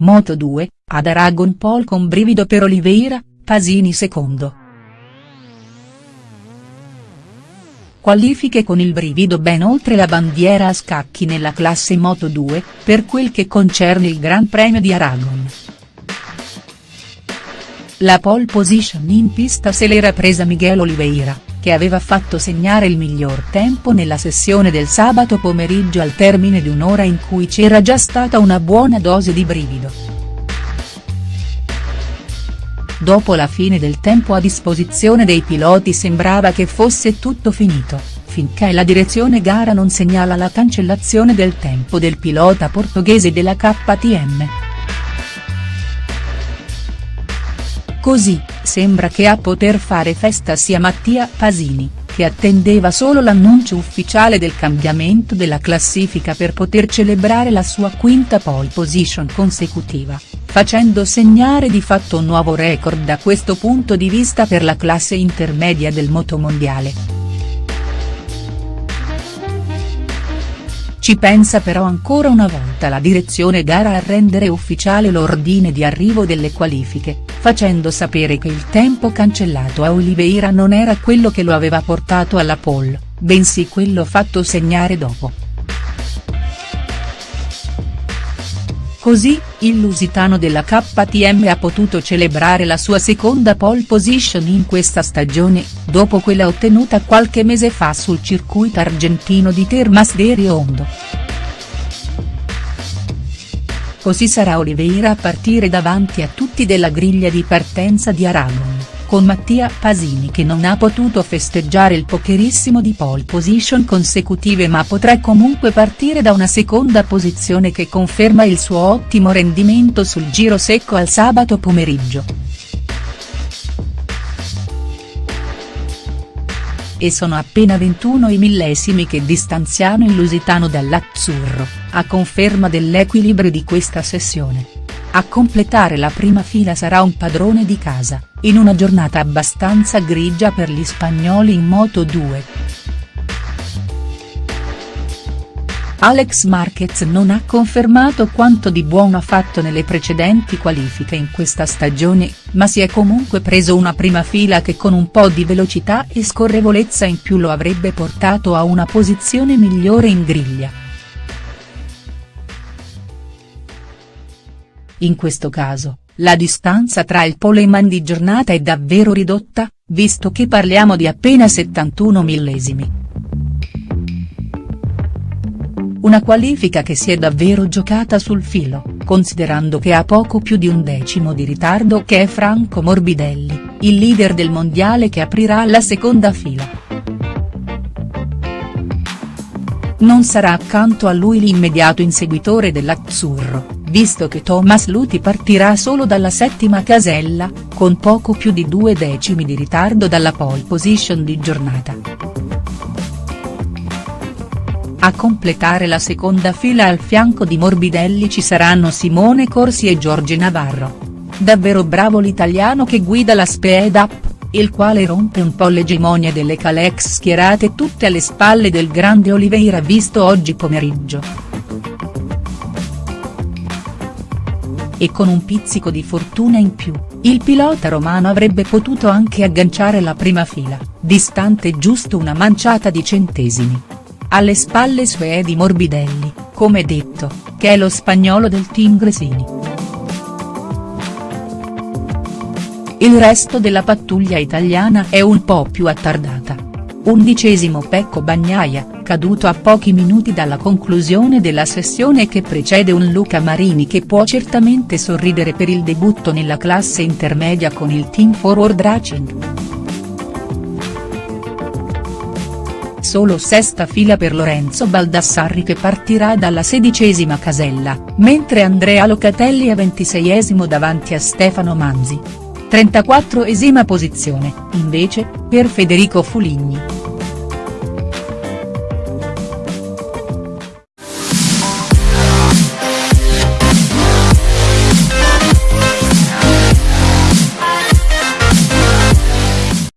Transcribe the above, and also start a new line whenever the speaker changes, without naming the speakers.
Moto 2, ad Aragon Pole con brivido per Oliveira, Pasini secondo. Qualifiche con il brivido ben oltre la bandiera a scacchi nella classe Moto 2, per quel che concerne il Gran Premio di Aragon. La pole position in pista se l'era presa Miguel Oliveira che aveva fatto segnare il miglior tempo nella sessione del sabato pomeriggio al termine di un'ora in cui c'era già stata una buona dose di brivido. Dopo la fine del tempo a disposizione dei piloti sembrava che fosse tutto finito, finché la direzione gara non segnala la cancellazione del tempo del pilota portoghese della KTM. Così, sembra che a poter fare festa sia Mattia Pasini, che attendeva solo l'annuncio ufficiale del cambiamento della classifica per poter celebrare la sua quinta pole position consecutiva, facendo segnare di fatto un nuovo record da questo punto di vista per la classe intermedia del motomondiale. Ci pensa però ancora una volta la direzione gara a rendere ufficiale l'ordine di arrivo delle qualifiche, facendo sapere che il tempo cancellato a Oliveira non era quello che lo aveva portato alla pole, bensì quello fatto segnare dopo. Così, il lusitano della KTM ha potuto celebrare la sua seconda pole position in questa stagione, dopo quella ottenuta qualche mese fa sul circuito argentino di Termas de Riondo. Così sarà Oliveira a partire davanti a tutti della griglia di partenza di Aragon con Mattia Pasini che non ha potuto festeggiare il pokerissimo di pole position consecutive ma potrà comunque partire da una seconda posizione che conferma il suo ottimo rendimento sul giro secco al sabato pomeriggio. E sono appena 21 i millesimi che distanziano il lusitano dall'azzurro, a conferma dell'equilibrio di questa sessione. A completare la prima fila sarà un padrone di casa, in una giornata abbastanza grigia per gli spagnoli in Moto 2. Alex Marquez non ha confermato quanto di buono ha fatto nelle precedenti qualifiche in questa stagione, ma si è comunque preso una prima fila che con un po' di velocità e scorrevolezza in più lo avrebbe portato a una posizione migliore in griglia. In questo caso, la distanza tra il poleman di giornata è davvero ridotta, visto che parliamo di appena 71 millesimi. Una qualifica che si è davvero giocata sul filo, considerando che ha poco più di un decimo di ritardo che è Franco Morbidelli, il leader del mondiale che aprirà la seconda fila. Non sarà accanto a lui l'immediato inseguitore dell'Azzurro, visto che Thomas Luti partirà solo dalla settima casella, con poco più di due decimi di ritardo dalla pole position di giornata. A completare la seconda fila al fianco di Morbidelli ci saranno Simone Corsi e Giorgi Navarro. Davvero bravo l'italiano che guida la Speed Up, il quale rompe un po' l'egemonia delle Calex schierate tutte alle spalle del grande Oliveira visto oggi pomeriggio. E con un pizzico di fortuna in più, il pilota romano avrebbe potuto anche agganciare la prima fila, distante giusto una manciata di centesimi. Alle spalle sue di Morbidelli, come detto, che è lo spagnolo del team Gresini. Il resto della pattuglia italiana è un po' più attardata. Undicesimo Pecco Bagnaia, caduto a pochi minuti dalla conclusione della sessione che precede un Luca Marini che può certamente sorridere per il debutto nella classe intermedia con il Team Forward Racing. Solo sesta fila per Lorenzo Baldassarri che partirà dalla sedicesima casella, mentre Andrea Locatelli è ventiseiesimo davanti a Stefano Manzi. 34esima posizione, invece, per Federico Fuligni.